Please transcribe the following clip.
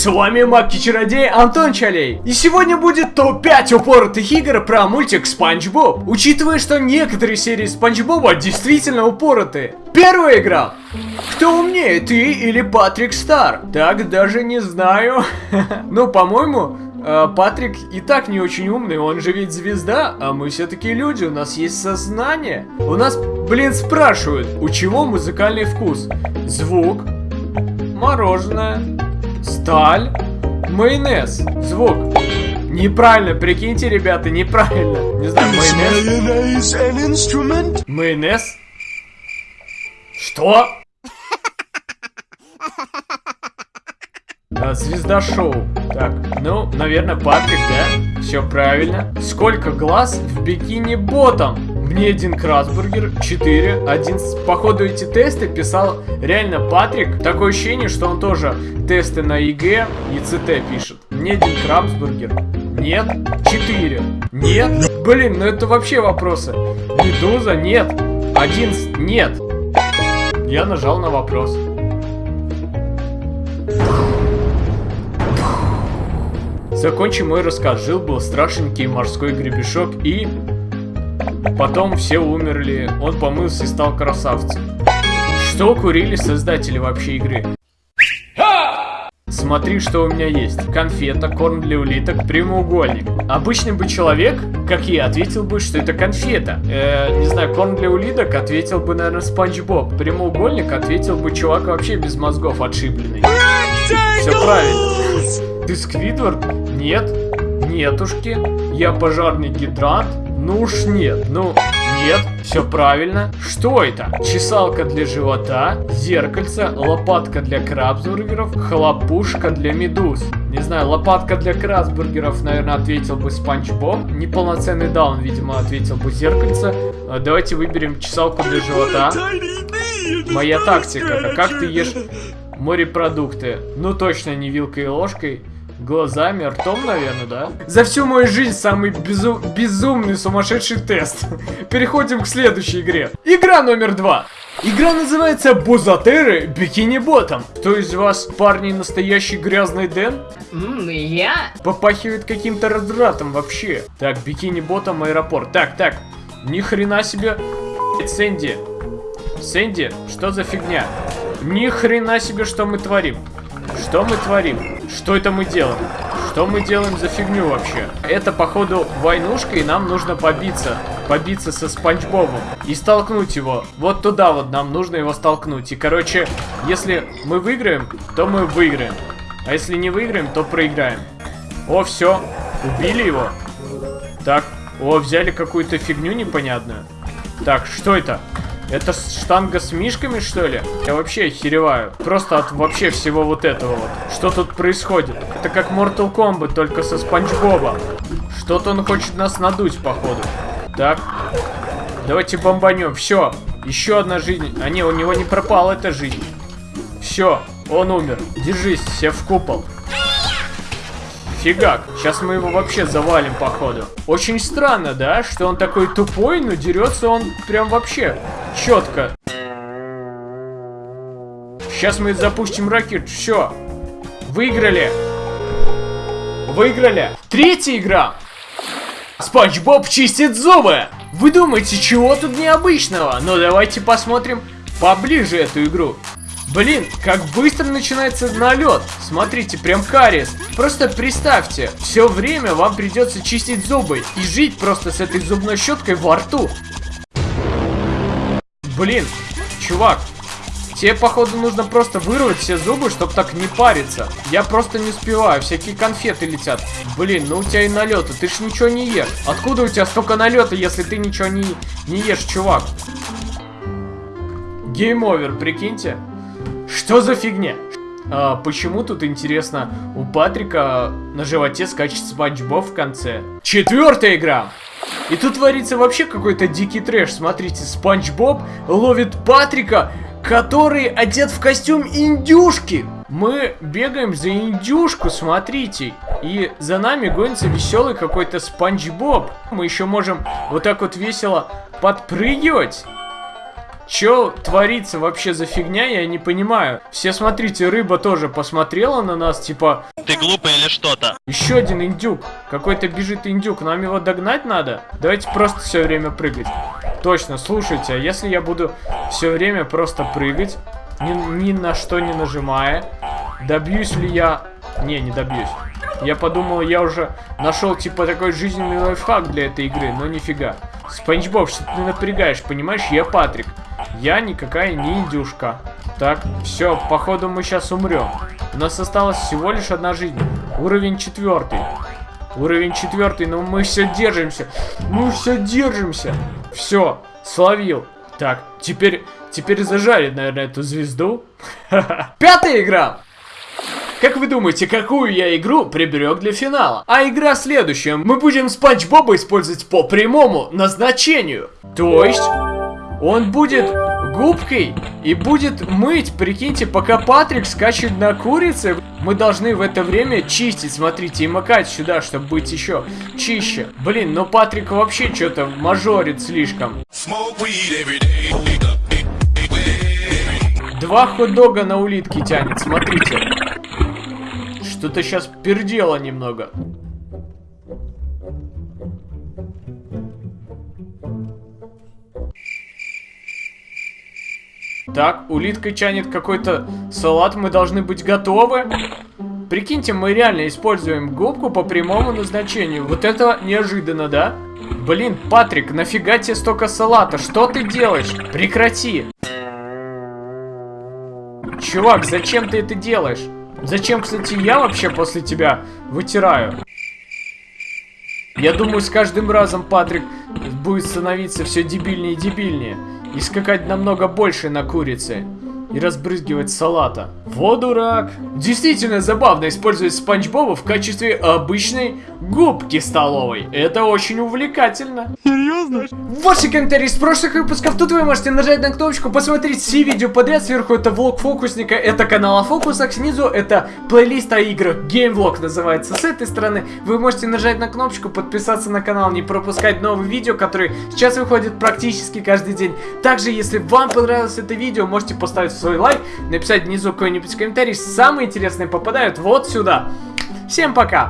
С вами Маки-чародей Антон Чалей. И сегодня будет топ-5 упоротых игр про мультик Спанч Боб. Учитывая, что некоторые серии Спанч Боба действительно упоротые. Первая игра. Кто умнее, ты или Патрик Стар? Так даже не знаю. Ну, по-моему, э, Патрик и так не очень умный, он же ведь звезда, а мы все-таки люди, у нас есть сознание. У нас, блин, спрашивают, у чего музыкальный вкус? Звук, мороженое, сталь, майонез, звук. Неправильно, прикиньте, ребята, неправильно. Не знаю, майонез. Майонез? Что? А, звезда шоу. Так, ну, наверное, Патрик, да? Все правильно. Сколько глаз в бикини ботом? Мне один Красбургер, 4, один, с- походу эти тесты писал реально Патрик. Такое ощущение, что он тоже тесты на ЕГЭ и ЦТ пишет. Мне один Крабсбургер. Нет. 4. Нет. Блин, ну это вообще вопросы. Медуза? Нет. Один? с- Нет. Я нажал на вопрос. Закончим мой рассказ. Жил-был страшненький морской гребешок и... Потом все умерли, он помылся и стал красавцем. Что курили создатели вообще игры? Смотри, что у меня есть. Конфета, корм для улиток, прямоугольник. Обычный бы человек, как я, ответил бы, что это конфета. Э, не знаю, корм для улиток ответил бы, наверное, Спанч Боб. Прямоугольник ответил бы чувак вообще без мозгов отшибленный. Все правильно. Ты Сквидвард? Нет. Нетушки. Я пожарный гидрант? Ну уж нет. Ну, нет. Все правильно. Что это? Чесалка для живота, зеркальце, лопатка для крабсбургеров, хлопушка для медуз. Не знаю, лопатка для крабсбургеров, наверное, ответил бы Спанч Боб. Неполноценный даун, видимо, ответил бы зеркальце. А, Давайте выберем чесалку для живота. Моя тактика. А как ты ешь морепродукты? Ну точно не вилкой и ложкой. Глазами, ртом, наверное, да? За всю мою жизнь самый безу- безумный сумасшедший тест. Переходим к следующей игре. Игра номер два. Игра называется Бузатеры Бикини Ботом. Кто из вас, парни, настоящий грязный Дэн? М, я? Попахивает каким-то развратом вообще. Так, бикини ботом аэропорт. Так, так. Ни хрена себе. Сэнди. Сэнди, что за фигня? Ни хрена себе, что мы творим. Что мы творим? Что это мы делаем? Что мы делаем за фигню вообще? Это, походу, войнушка, и нам нужно побиться. Побиться со Спанч Бобом. И столкнуть его. Вот туда вот нам нужно его столкнуть. И, короче, если мы выиграем, то мы выиграем. А если не выиграем, то проиграем. О, все. Убили его. Так. О, взяли какую-то фигню непонятную. Так, что это? Это штанга с мишками, что ли? Я вообще охереваю. Просто от вообще всего вот этого вот. Что тут происходит? Это как Mortal Kombat, только со Спанч Боба. Что-то он хочет нас надуть, походу. Так. Давайте бомбанем. Все. Еще одна жизнь. А не, у него не пропала эта жизнь. Все. Он умер. Держись, все в купол. Фигак, сейчас мы его вообще завалим, походу. Очень странно, да, что он такой тупой, но дерется он прям вообще четко. Сейчас мы запустим ракет, все. Выиграли. Выиграли. Третья игра. Спанч Боб чистит зубы. Вы думаете, чего тут необычного? Ну давайте посмотрим поближе эту игру. Блин, как быстро начинается налет. Смотрите, прям кариес. Просто представьте, все время вам придется чистить зубы и жить просто с этой зубной щеткой во рту. Блин, чувак, тебе, походу, нужно просто вырвать все зубы, чтобы так не париться. Я просто не успеваю, всякие конфеты летят. Блин, ну у тебя и налеты, ты ж ничего не ешь. Откуда у тебя столько налета, если ты ничего не, не ешь, чувак? Game over, прикиньте. Что за фигня? А, почему тут интересно у Патрика на животе скачет Спанч Боб в конце? Четвертая игра! И тут творится вообще какой-то дикий трэш. Смотрите, Спанч Боб ловит Патрика, который одет в костюм индюшки. Мы бегаем за индюшку, смотрите. И за нами гонится веселый какой-то Спанч Боб. Мы еще можем вот так вот весело подпрыгивать. Чё творится вообще за фигня, я не понимаю. Все смотрите, рыба тоже посмотрела на нас, типа, Ты глупый или что-то? еще один индюк. Какой-то бежит индюк, нам его догнать надо? Давайте просто все время прыгать. Точно, слушайте, а если я буду все время просто прыгать, ни, ни на что не нажимая, добьюсь ли я... Не, не добьюсь. Я подумал, я уже нашел типа такой жизненный лайфхак для этой игры, но нифига. Спанч Боб, что ты напрягаешь, понимаешь? Я Патрик. Я никакая не индюшка. Так, все, походу мы сейчас умрем. У нас осталась всего лишь одна жизнь. Уровень четвертый. Уровень четвертый, но мы все держимся. Мы все держимся. Все, словил. Так, теперь, теперь зажарит, наверное, эту звезду. Пятая игра. Как вы думаете, какую я игру приберег для финала? А игра следующая. Мы будем Спанч Боба использовать по прямому назначению. То есть, он будет губкой и будет мыть, прикиньте, пока Патрик скачет на курице. Мы должны в это время чистить, смотрите, и макать сюда, чтобы быть еще чище. Блин, но Патрик вообще что-то мажорит слишком. Два хот-дога на улитке тянет, смотрите. Что-то сейчас пердело немного. Так, улитка тянет какой-то салат, мы должны быть готовы. Прикиньте, мы реально используем губку по прямому назначению. Вот это неожиданно, да? Блин, Патрик, нафига тебе столько салата? Что ты делаешь? Прекрати. Чувак, зачем ты это делаешь? Зачем, кстати, я вообще после тебя вытираю? Я думаю, с каждым разом Патрик будет становиться все дебильнее и дебильнее. И скакать намного больше на курице. И разбрызгивать салата. Вот дурак. Действительно забавно использовать Спанч Боба в качестве обычной губки столовой. Это очень увлекательно. Серьезно? Ваши комментарии из прошлых выпусков. Тут вы можете нажать на кнопочку, посмотреть все видео подряд. Сверху это влог фокусника, это канал о фокусах. Снизу это плейлист о играх. Геймвлог называется. С этой стороны вы можете нажать на кнопочку, подписаться на канал, не пропускать новые видео, которые сейчас выходят практически каждый день. Также, если вам понравилось это видео, можете поставить свой лайк, написать внизу какой-нибудь комментарий. Самые интересные попадают вот сюда. Всем пока!